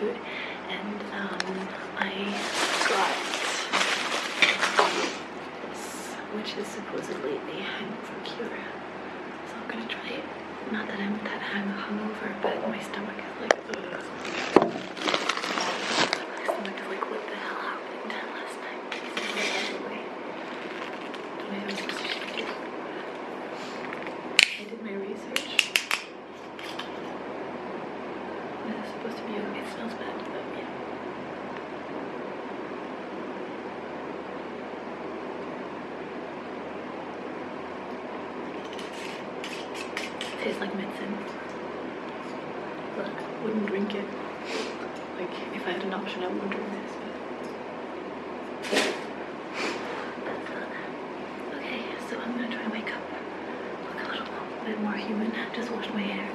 food and um, I got this, which is supposedly a hangover cure. So I'm gonna try it. Not that I'm that hung hungover, but my stomach is like, ugh. My stomach is like, what the hell happened last night? Anyway, don't know if I'm supposed to shake it. I did my research. This is supposed to be okay. It smells bad, but yeah. Tastes like medicine. Look, wouldn't drink it. Like, if I had an option, I wouldn't drink this, but. Okay, so I'm gonna try and wake up. Look a little bit more human. Just washed my hair.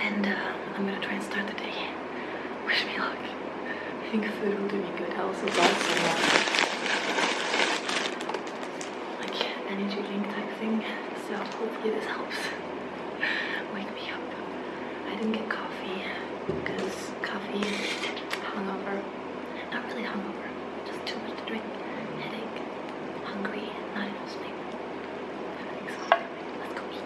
And uh, I'm gonna try and start the day. Wish me luck. I think food will do me good. I also bought some like energy. So hopefully this helps wake me up. I didn't get coffee because coffee hungover. Not really hungover, just too much to drink. Headache, hungry, not enough sleep. Everything's. Let's go eat.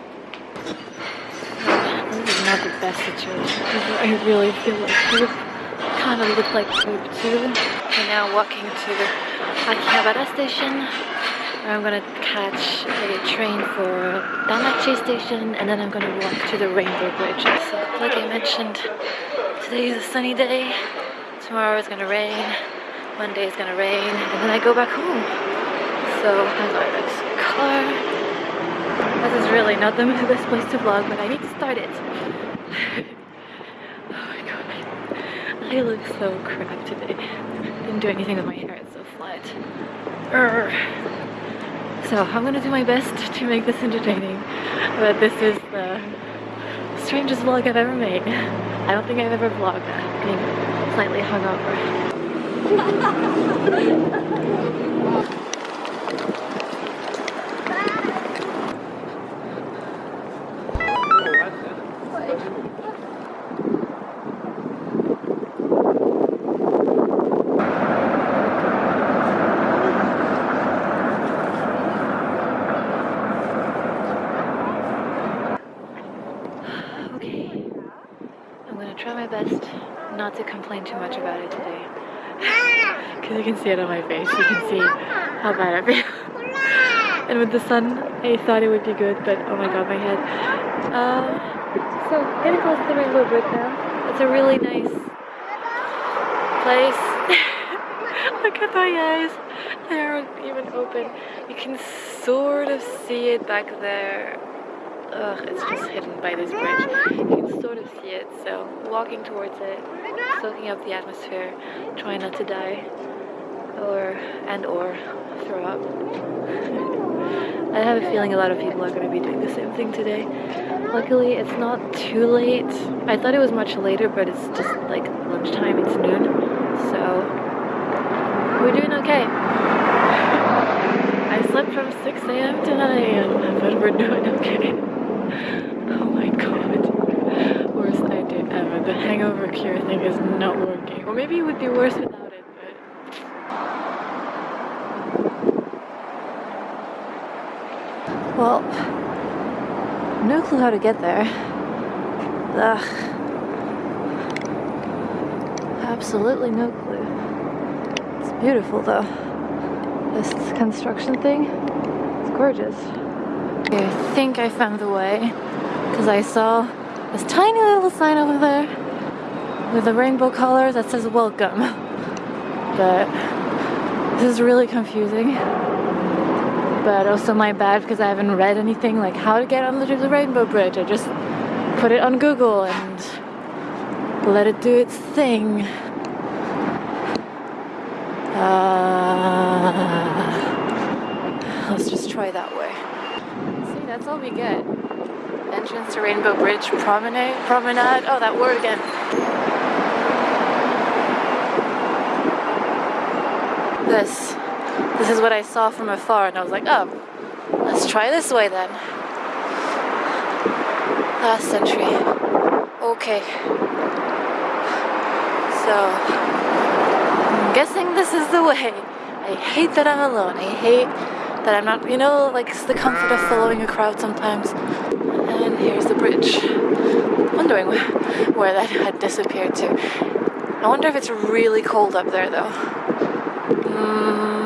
This is not the best situation. I really feel like. Kind of look like poop too. We're now walking to the Akihabara station. I'm gonna catch a train for Tamachi station and then I'm gonna walk to the Rainbow Bridge. So like I mentioned, today is a sunny day. Tomorrow is gonna rain. Monday is gonna rain, and then I go back home. So I got this car. This is really not the best place to vlog, but I need to start it. oh my god. I look so crap today. Didn't do anything with my hair, it's so flat. Urgh. So I'm gonna do my best to make this entertaining, but this is the strangest vlog I've ever made. I don't think I've ever vlogged being slightly hungover. Okay. I'm gonna try my best not to complain too much about it today. Because you can see it on my face. You can see how bad I feel. and with the sun, I thought it would be good, but oh my god, my head. Um, so, getting close to the Rainbow Bridge now. It's a really nice place. Look at my eyes. They aren't even open. You can sort of see it back there. Ugh, it's just hidden by this bridge. You can sort of see it, so walking towards it, soaking up the atmosphere, trying not to die, or and or throw up. I have a feeling a lot of people are going to be doing the same thing today. Luckily, it's not too late. I thought it was much later, but it's just like lunchtime. It's noon, so we're doing okay. I slept from 6 a.m. to 9 a.m., but we're doing okay. Oh my god. Worst idea ever. The hangover cure thing is not working. Or maybe it would be worse without it, but. Well, no clue how to get there. Ugh. Absolutely no clue. It's beautiful though. This construction thing, it's gorgeous. Okay, I think I found the way because I saw this tiny little sign over there with the rainbow colors that says welcome. But this is really confusing. But also my bad because I haven't read anything like how to get onto the rainbow bridge. I just put it on Google and let it do its thing. Uh, let's just try that way. See, that's all we get. Entrance to Rainbow Bridge Promenade. Promenade. Oh, that word again. This. This is what I saw from afar, and I was like, oh, let's try this way then. Last century. Okay. So, I'm guessing this is the way. I hate that I'm alone. I hate that I'm not, you know, like it's the comfort of following a crowd sometimes. And here's the bridge. Wondering where that had disappeared to. I wonder if it's really cold up there though. 啊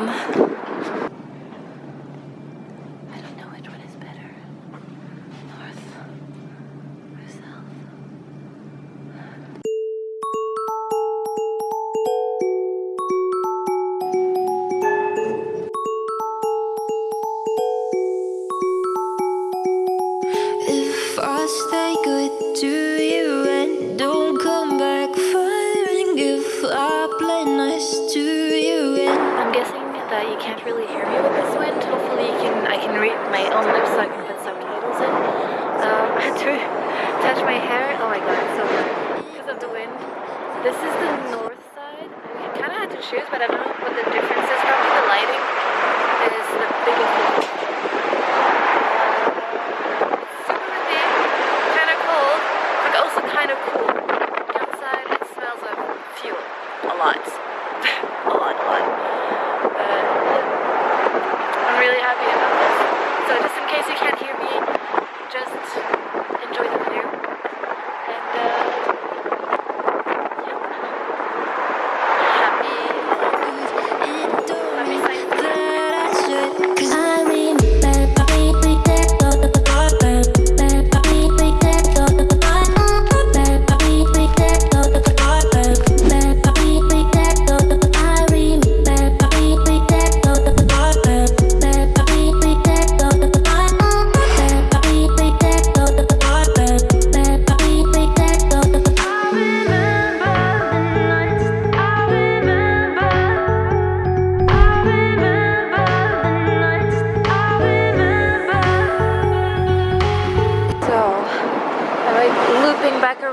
walk the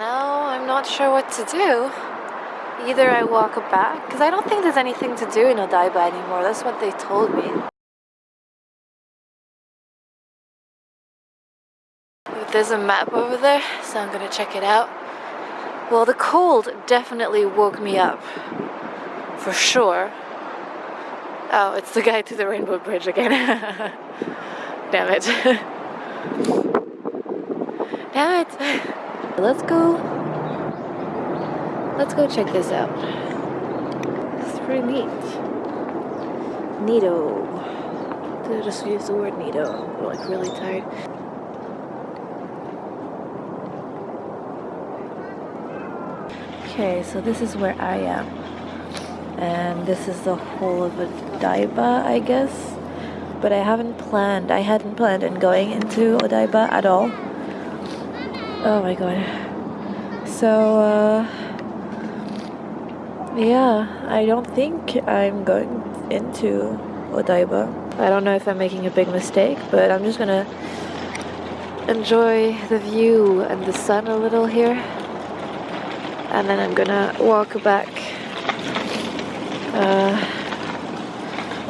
Now I'm not sure what to do. Either I walk back, because I don't think there's anything to do in Odaiba anymore. That's what they told me. There's a map over there, so I'm gonna check it out. Well, the cold definitely woke me up. For sure. Oh, it's the guy to the Rainbow Bridge again. Damn it. Damn it. Let's go. Let's go check this out. It's pretty neat. Neato. Did I just use the word neato? I'm like really tired. Okay, so this is where I am. And this is the whole of Odaiba, I guess but I haven't planned. I hadn't planned on going into Odaiba at all. Oh my god. So, uh, yeah, I don't think I'm going into Odaiba. I don't know if I'm making a big mistake, but I'm just gonna enjoy the view and the sun a little here. And then I'm gonna walk back uh,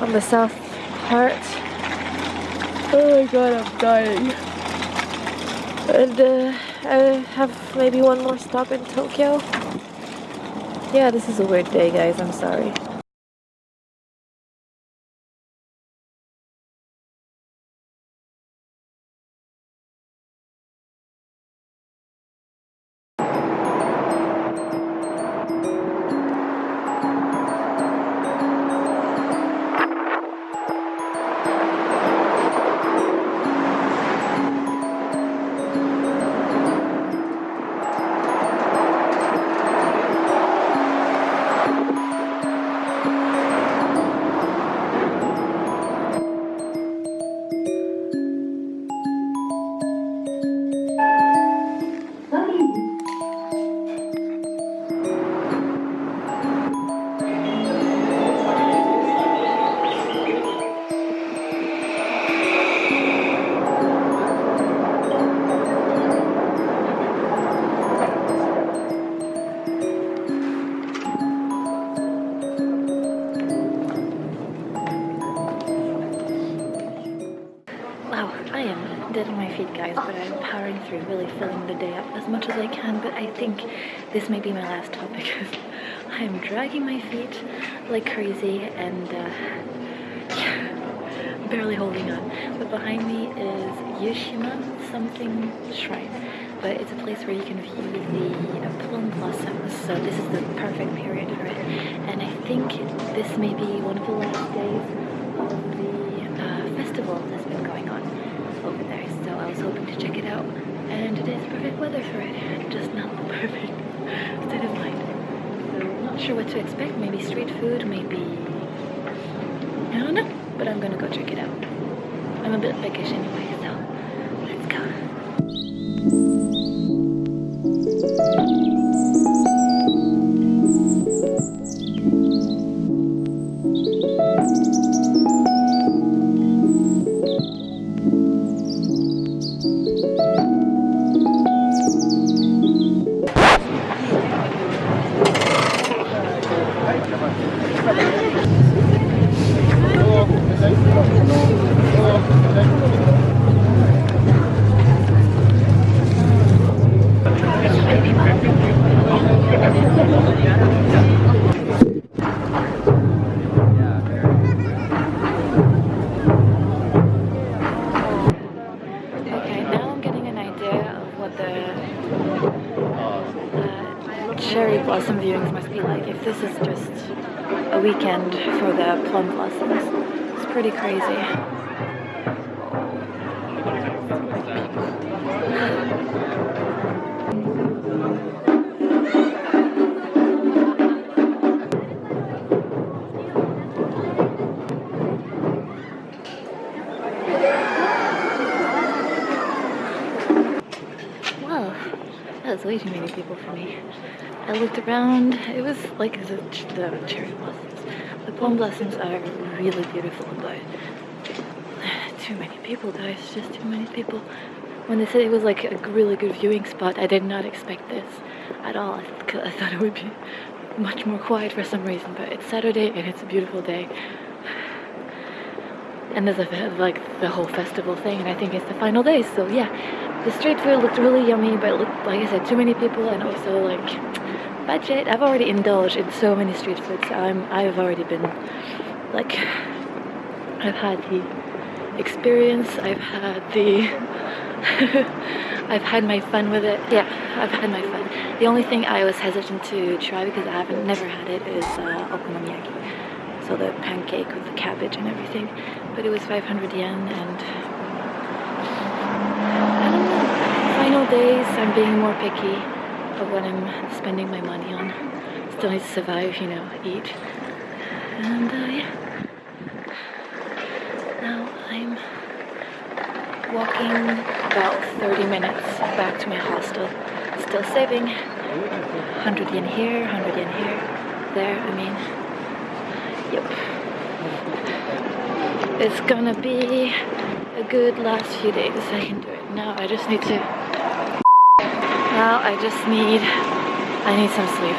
on the south part Oh my god, I'm dying. And uh, I have maybe one more stop in Tokyo. Yeah, this is a weird day, guys. I'm sorry. Through really filling the day up as much as I can, but I think this may be my last stop because I'm dragging my feet like crazy and uh, barely holding on. But behind me is Yushima something shrine, but it's a place where you can view the plum blossoms, so this is the perfect period for it. And I think this may be one of the last days of the uh, festival that's been going on over there, so I was hoping to check it out. And it is perfect weather for it, just not the perfect state of mind. So I'm not sure what to expect, maybe street food, maybe... I don't know, but I'm gonna go check it out. I'm a bit peckish anyway, cherry blossom viewings must be like. If this is just a weekend for the plum blossoms, it's pretty crazy. I looked around, it was like the, the cherry blossoms. The plum blossoms are really beautiful, but too many people guys, just too many people. When they said it was like a really good viewing spot, I did not expect this at all. I, th- I thought it would be much more quiet for some reason, but it's Saturday and it's a beautiful day. And there's a, like the whole festival thing, and I think it's the final day, so yeah. The street food looked really yummy, but looked, like I said, too many people, and also like budget. I've already indulged in so many street foods. I'm, I've already been like, I've had the experience. I've had the, I've had my fun with it. Yeah, I've had my fun. The only thing I was hesitant to try because I haven't never had it is uh, okonomiyaki. So the pancake with the cabbage and everything, but it was 500 yen and I don't know. Final days, I'm being more picky of what I'm spending my money on. Still need to survive, you know, eat. And uh, yeah. Now I'm walking about 30 minutes back to my hostel. Still saving. 100 yen here, 100 yen here, there, I mean. Yep. It's gonna be a good last few days. I can do it. Now I just need to. Now I just need. I need some sleep.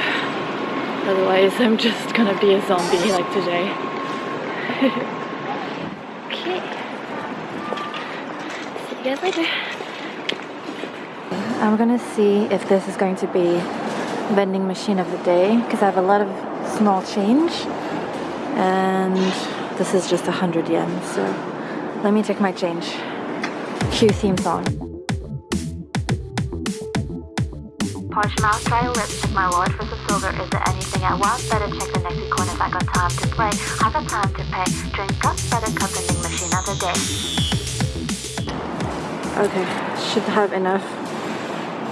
Otherwise, I'm just gonna be a zombie like today. okay. See you guys later. I'm gonna see if this is going to be vending machine of the day because I have a lot of small change and this is just hundred yen so let me take my change cue theme song Porsche mouse, dry lips, my wallet for some silver. Is there anything I want? Better check the next corner if I got time to play. I got time to pay. Drink up, better cup vending machine of the day. okay should have enough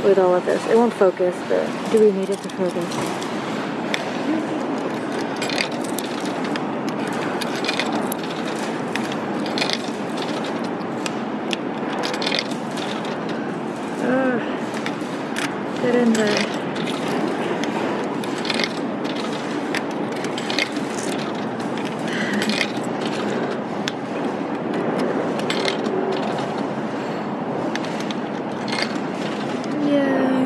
with all of this it won't focus but do we need it to focus Ugh. Get in there. Yay.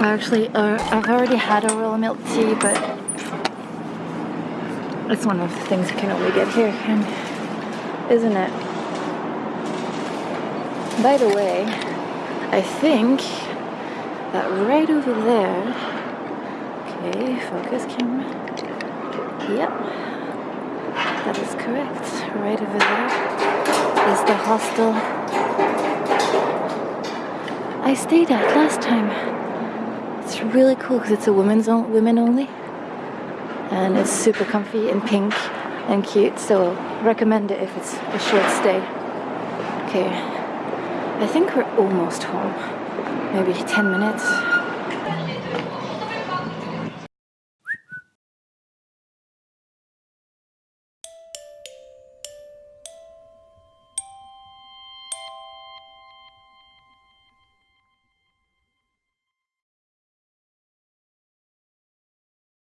Actually, uh, I've already had a royal milk tea, but it's one of the things you can only get here, can, isn't it? By the way, I think that right over there. Okay, focus camera. Yep, that is correct. Right over there is the hostel I stayed at last time. It's really cool because it's a women's on- women only, and it's super comfy and pink and cute. So recommend it if it's a short stay. Okay, I think we're almost home. Maybe 10 minutes.